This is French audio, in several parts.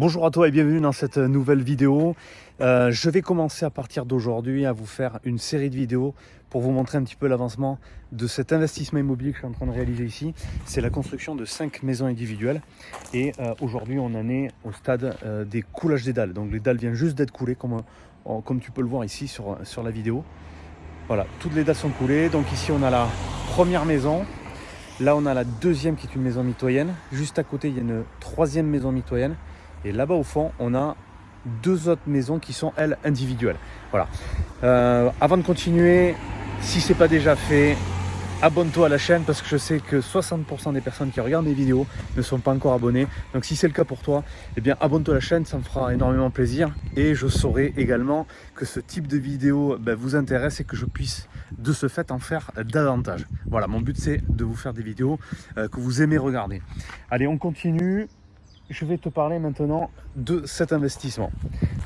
Bonjour à toi et bienvenue dans cette nouvelle vidéo. Euh, je vais commencer à partir d'aujourd'hui à vous faire une série de vidéos pour vous montrer un petit peu l'avancement de cet investissement immobilier que je suis en train de réaliser ici. C'est la construction de 5 maisons individuelles et euh, aujourd'hui on en est au stade euh, des coulages des dalles. Donc les dalles viennent juste d'être coulées comme, comme tu peux le voir ici sur, sur la vidéo. Voilà, toutes les dalles sont coulées. Donc ici on a la première maison. Là on a la deuxième qui est une maison mitoyenne. Juste à côté il y a une troisième maison mitoyenne. Et là-bas au fond, on a deux autres maisons qui sont elles individuelles. Voilà. Euh, avant de continuer, si ce n'est pas déjà fait, abonne-toi à la chaîne parce que je sais que 60% des personnes qui regardent mes vidéos ne sont pas encore abonnées. Donc si c'est le cas pour toi, eh bien abonne-toi à la chaîne, ça me fera énormément plaisir. Et je saurai également que ce type de vidéo ben, vous intéresse et que je puisse de ce fait en faire davantage. Voilà, mon but c'est de vous faire des vidéos euh, que vous aimez regarder. Allez, on continue je vais te parler maintenant de cet investissement.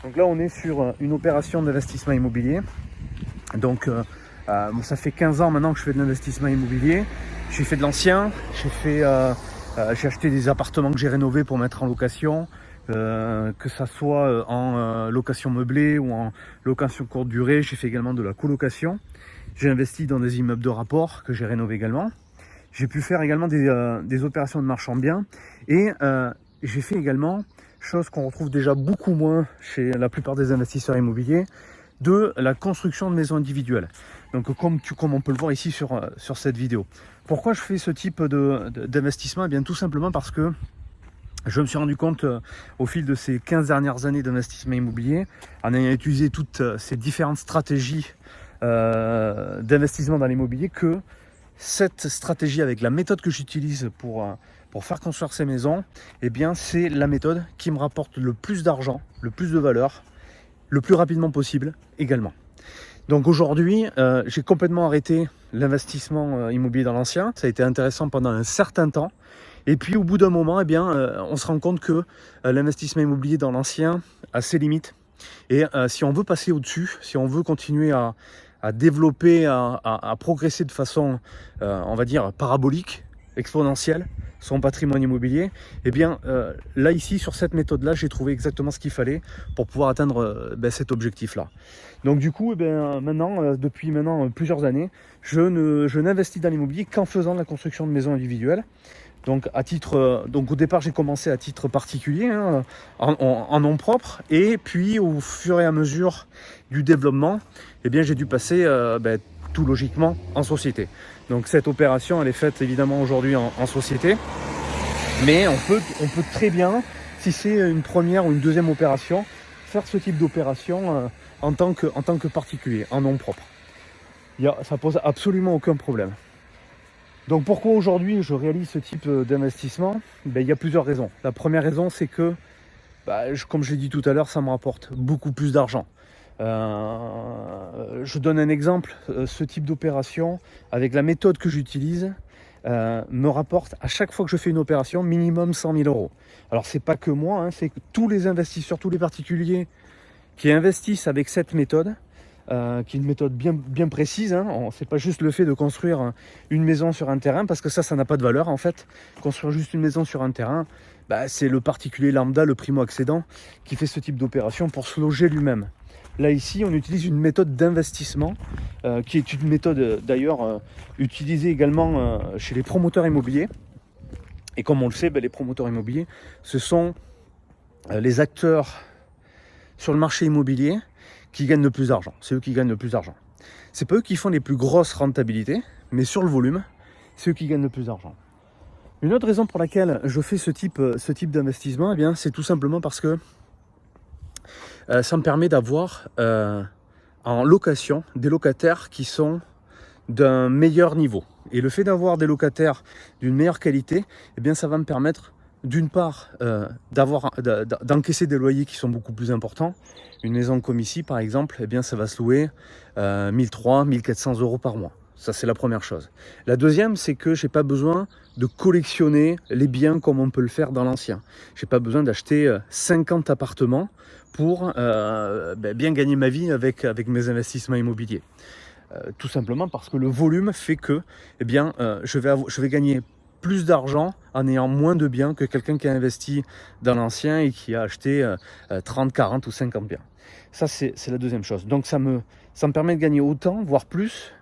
Donc là, on est sur euh, une opération d'investissement immobilier. Donc, euh, euh, ça fait 15 ans maintenant que je fais de l'investissement immobilier. J'ai fait de l'ancien, j'ai fait, j'ai acheté des appartements que j'ai rénovés pour mettre en location, que ça soit en location meublée ou en location courte durée. J'ai fait également de la colocation. J'ai investi dans des immeubles de rapport que j'ai rénové également. J'ai pu faire également des, des, opérations de marchand bien et j'ai fait également, chose qu'on retrouve déjà beaucoup moins chez la plupart des investisseurs immobiliers, de la construction de maisons individuelles. Donc comme, on peut le voir ici sur, euh, sur cette vidéo. Pourquoi je fais ce type d'investissement? Eh bien tout simplement parce que je me suis rendu compte euh, au fil de ces 15 dernières années d'investissement immobilier, en ayant utilisé toutes euh, ces différentes stratégies d'investissement dans l'immobilier, que cette stratégie avec la méthode que j'utilise pour pour faire construire ces maisons, eh bien c'est la méthode qui me rapporte le plus d'argent, le plus de valeur, le plus rapidement possible également. Donc aujourd'hui, euh, j'ai complètement arrêté l'investissement euh, immobilier dans l'ancien. Ça a été intéressant pendant un certain temps. Et puis au bout d'un moment, eh bien, euh, on se rend compte que l'investissement immobilier dans l'ancien a ses limites. Et si on veut passer au-dessus, si on veut continuer à, développer, à, à, progresser de façon, on va dire, parabolique, exponentielle, son patrimoine immobilier, eh bien euh, là ici sur cette méthode là j'ai trouvé exactement ce qu'il fallait pour pouvoir atteindre euh, ben, cet objectif là. Donc du coup eh bien, maintenant euh, depuis maintenant plusieurs années je ne je n'investis dans l'immobilier qu'en faisant la construction de maisons individuelles. Donc à titre donc au départ j'ai commencé à titre particulier hein, en, nom propre et puis au fur et à mesure du développement eh bien j'ai dû passer ben, logiquement en société. Donc cette opération, elle est faite évidemment aujourd'hui en, société. Mais on peut, on peut très bien, si c'est une première ou une deuxième opération, faire ce type d'opération euh, en, tant que, en tant que particulier, en nom propre. Il y ça pose absolument aucun problème. Donc pourquoi aujourd'hui je réalise ce type euh, d'investissement? Ben, Il y a plusieurs raisons. La première raison, c'est que, bah, comme je l'ai dit tout à l'heure, ça me rapporte beaucoup plus d'argent. Euh, je donne un exemple, euh, ce type d'opération, avec la méthode que j'utilise, euh, me rapporte à chaque fois que je fais une opération minimum 100 000 euros. Alors c'est pas que moi, hein, c'est que tous les investisseurs, tous les particuliers qui investissent avec cette méthode, qui est une méthode bien, précise. Hein. C'est pas juste le fait de construire une maison sur un terrain, parce que ça, ça n'a pas de valeur en fait. Construire juste une maison sur un terrain, bah, c'est le particulier lambda, le primo-accédant, qui fait ce type d'opération pour se loger lui-même. Là ici, on utilise une méthode d'investissement, euh, qui est une méthode euh, d'ailleurs euh, utilisée également chez les promoteurs immobiliers. Et comme on le sait, ben, les promoteurs immobiliers, ce sont les acteurs sur le marché immobilier qui gagnent le plus d'argent. C'est eux qui gagnent le plus d'argent. C'est pas eux qui font les plus grosses rentabilités, mais sur le volume, c'est eux qui gagnent le plus d'argent. Une autre raison pour laquelle je fais ce type, type d'investissement, eh c'est tout simplement parce que euh, ça me permet d'avoir euh, en location des locataires qui sont d'un meilleur niveau. Et le fait d'avoir des locataires d'une meilleure qualité, eh bien, ça va me permettre d'une part euh, d'encaisser des loyers qui sont beaucoup plus importants. Une maison comme ici, par exemple, eh ça va se louer euh, 1300, 1400 euros par mois. Ça, c'est la première chose. La deuxième, c'est que j'ai pas besoin de collectionner les biens comme on peut le faire dans l'ancien. J'ai pas besoin d'acheter 50 appartements pour euh, ben, bien gagner ma vie avec, mes investissements immobiliers. Euh, tout simplement parce que le volume fait que eh euh, je, vais je gagner plus d'argent en ayant moins de biens que quelqu'un qui a investi dans l'ancien et qui a acheté 30, 40 ou 50 biens. Ça, c'est la deuxième chose. Donc, ça me permet de gagner autant, voire plus,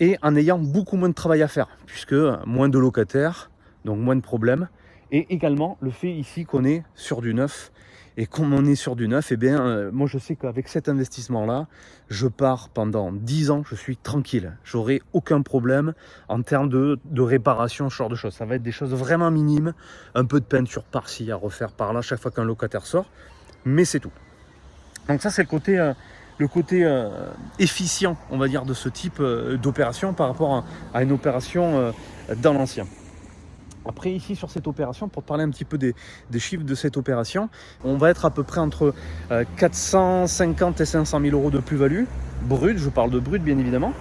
et en ayant beaucoup moins de travail à faire, puisque moins de locataires, donc moins de problèmes, et également le fait ici qu'on est sur du neuf, et comme on est sur du neuf, et eh bien, euh, moi je sais qu'avec cet investissement-là, je pars pendant 10 ans, je suis tranquille. J'aurai aucun problème en termes de, réparation, ce genre de choses. Ça va être des choses vraiment minimes, un peu de peinture par-ci à refaire par-là chaque fois qu'un locataire sort, mais c'est tout. Donc ça c'est le côté, euh, le côté euh, efficient, on va dire, de ce type d'opération par rapport à une opération dans l'ancien. Après ici sur cette opération, pour parler un petit peu des, chiffres de cette opération, on va être à peu près entre 450 euh, et 500 000 euros de plus-value, brut, je parle de brut bien évidemment,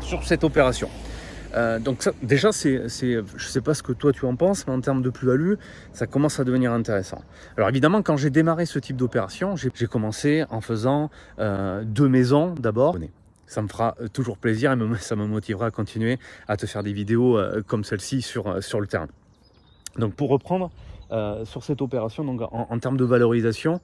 sur cette opération. Euh, donc ça, déjà, c'est, je ne sais pas ce que toi tu en penses, mais en termes de plus-value, ça commence à devenir intéressant. Alors évidemment, quand j'ai démarré ce type d'opération, j'ai, commencé en faisant euh, deux maisons d'abord ça me fera euh, toujours plaisir et ça me motivera à continuer à te faire des vidéos comme celle-ci sur, sur le terrain. Donc pour reprendre sur cette opération, donc en, termes de valorisation,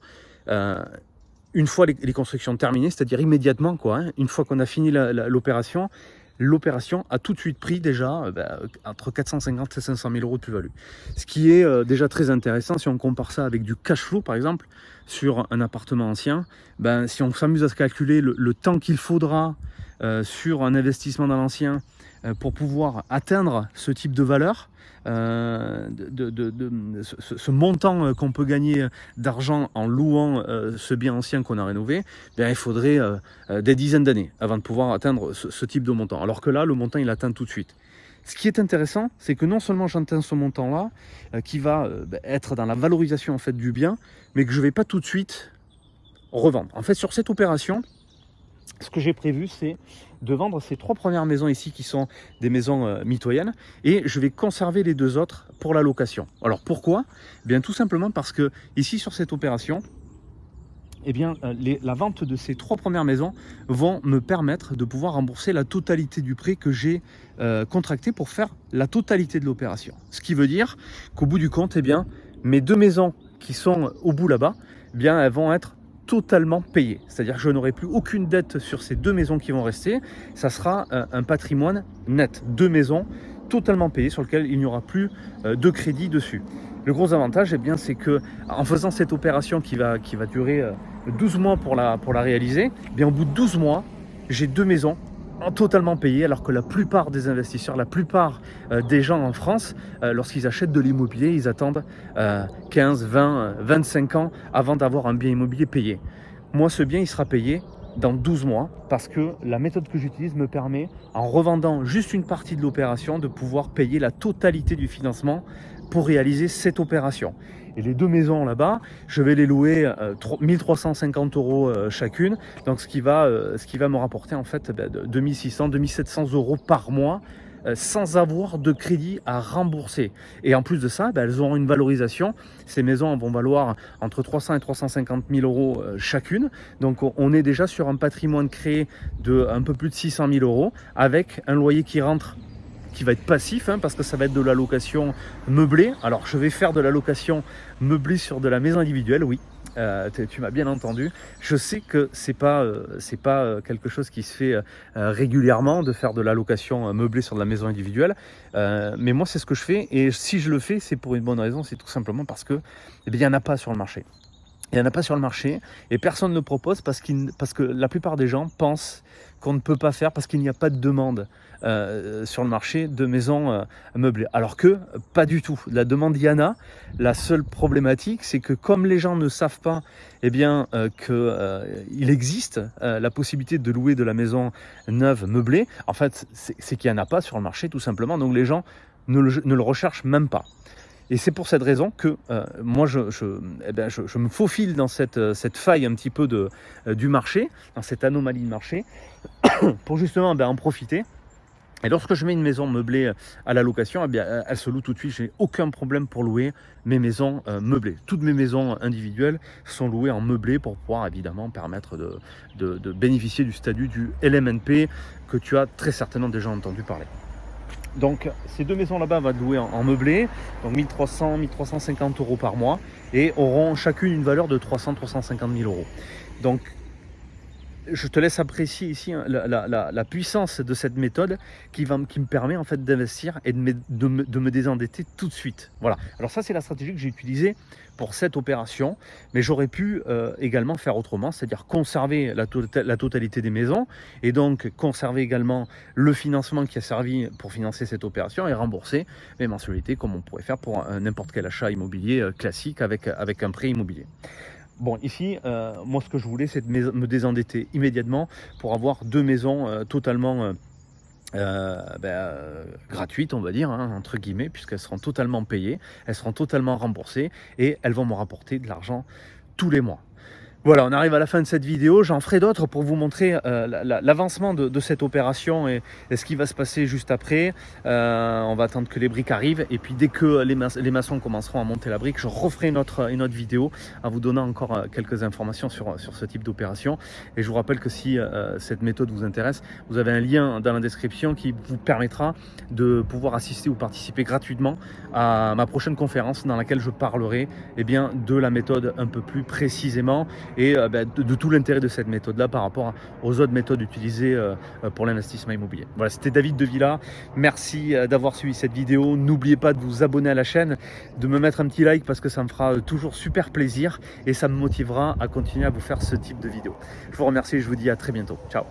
une fois les, constructions terminées, c'est-à-dire immédiatement, quoi, hein, une fois qu'on a fini l'opération, l'opération a tout de suite pris déjà euh, bah, entre 450 et 500 000 euros de plus-value. Ce qui est euh, déjà très intéressant si on compare ça avec du cash flow par exemple sur un appartement ancien. Ben, si on s'amuse à se calculer le, temps qu'il faudra euh, sur un investissement dans l'ancien pour pouvoir atteindre ce type de valeur, euh, ce, montant euh, qu'on peut gagner d'argent en louant euh, ce bien ancien qu'on a rénové, bien, il faudrait des dizaines d'années avant de pouvoir atteindre ce, type de montant. Alors que là, le montant, il atteint tout de suite. Ce qui est intéressant, c'est que non seulement j'atteins ce montant-là, qui va ben, être dans la valorisation en fait, du bien, mais que je ne vais pas tout de suite revendre. En fait, sur cette opération, ce que j'ai prévu, c'est de vendre ces trois premières maisons ici qui sont des maisons euh, mitoyennes et je vais conserver les deux autres pour la location. Alors pourquoi? Eh Bien tout simplement parce que ici sur cette opération, eh bien, euh, la vente de ces trois premières maisons vont me permettre de pouvoir rembourser la totalité du prêt que j'ai euh, contracté pour faire la totalité de l'opération. Ce qui veut dire qu'au bout du compte, eh bien, mes deux maisons qui sont au bout là-bas, eh bien, elles vont être totalement payé. C'est-à-dire que je n'aurai plus aucune dette sur ces deux maisons qui vont rester. Ça sera euh, un, patrimoine net. Deux maisons totalement payées sur lesquelles il n'y aura plus euh, de crédit dessus. Le gros avantage, eh bien, c'est que en faisant cette opération qui va, durer 12 euh, mois pour la, pour la réaliser, eh bien, au bout de 12 mois, j'ai deux maisons totalement payé alors que la plupart des investisseurs, la plupart euh, des gens en France, euh, lorsqu'ils achètent de l'immobilier, ils attendent 15, 20, 25 ans avant d'avoir un bien immobilier payé. Moi, ce bien, il sera payé dans 12 mois parce que la méthode que j'utilise me permet, en revendant juste une partie de l'opération, de pouvoir payer la totalité du financement pour réaliser cette opération. Et les deux maisons là-bas, je vais les louer 1350 euh, euros euh, chacune, donc ce qui va, euh, ce qui va me rapporter en fait 2600, 2700 euros par mois sans avoir de crédit à rembourser. Et en plus de ça, ben, elles auront une valorisation. Ces maisons vont valoir entre 300 et 350 000 euros chacune. Donc on est déjà sur un patrimoine créé de un peu plus de 600 000 euros avec un loyer qui rentre qui va être passif hein, parce que ça va être de la location meublée. Alors je vais faire de la location meublée sur de la maison individuelle, oui. Euh, tu m'as bien entendu. Je sais que c'est pas euh, c'est pas euh, quelque chose qui se fait régulièrement de faire de la location meublée sur de la maison individuelle, mais moi c'est ce que je fais et si je le fais c'est pour une bonne raison, c'est tout simplement parce que eh il n'y en a pas sur le marché. Il n'y en a pas sur le marché et personne ne propose parce, que la plupart des gens pensent qu'on ne peut pas faire parce qu'il n'y a pas de demande euh, sur le marché de maisons euh, meublées. Alors que pas du tout. La demande, y en a. La seule problématique, c'est que comme les gens ne savent pas eh bien, euh, qu'il existe la possibilité de louer de la maison neuve meublée, en fait, c'est qu'il n'y en a pas sur le marché tout simplement. Donc les gens ne le recherchent même pas. Et c'est pour cette raison que euh, moi, je, eh ben, je, me faufile dans cette, euh, faille un petit peu euh, du marché, dans cette anomalie de marché, pour justement ben, en profiter. Et lorsque je mets une maison meublée à la location, eh elle se loue tout de suite. Je n'ai aucun problème pour louer mes maisons meublées. Toutes mes maisons individuelles sont louées en meublé pour pouvoir évidemment permettre de bénéficier du statut du LMNP que tu as très certainement déjà entendu parler. Donc ces deux maisons là-bas vont être louées en, meublé, donc 1300, 1350 euros par mois, et auront chacune une valeur de 300, 350 000 euros. Donc je te laisse apprécier ici hein, la, puissance de cette méthode qui, me permet en fait d'investir et de me, de, me, désendetter tout de suite. Voilà. Alors ça, c'est la stratégie que j'ai utilisée pour cette opération, mais j'aurais pu euh, également faire autrement, c'est-à-dire conserver la, tota-, la, totalité des maisons et donc conserver également le financement qui a servi pour financer cette opération et rembourser mes mensualités comme on pourrait faire pour n'importe quel achat immobilier euh, classique avec, avec un prêt immobilier. Bon, ici, euh, moi, ce que je voulais, c'est de me désendetter immédiatement pour avoir deux maisons euh, totalement euh, ben, gratuites, on va dire, hein, entre guillemets, puisqu'elles seront totalement payées, elles seront totalement remboursées et elles vont me rapporter de l'argent tous les mois. Voilà, on arrive à la fin de cette vidéo. J'en ferai d'autres pour vous montrer euh, l'avancement de, cette opération et, ce qui va se passer juste après. Euh, on va attendre que les briques arrivent et puis dès que les, maçons commenceront à monter la brique, je referai une autre, vidéo en vous donnant encore euh, quelques informations sur, sur ce type d'opération. Et je vous rappelle que si cette méthode vous intéresse, vous avez un lien dans la description qui vous permettra de pouvoir assister ou participer gratuitement à ma prochaine conférence dans laquelle je parlerai eh bien, de la méthode un peu plus précisément et euh, ben, de, tout l'intérêt de cette méthode-là par rapport aux autres méthodes utilisées euh, euh, pour l'investissement immobilier. Voilà, c'était David de Villa. Merci d'avoir suivi cette vidéo. N'oubliez pas de vous abonner à la chaîne, de me mettre un petit like parce que ça me fera toujours super plaisir et ça me motivera à continuer à vous faire ce type de vidéo. Je vous remercie et je vous dis à très bientôt. Ciao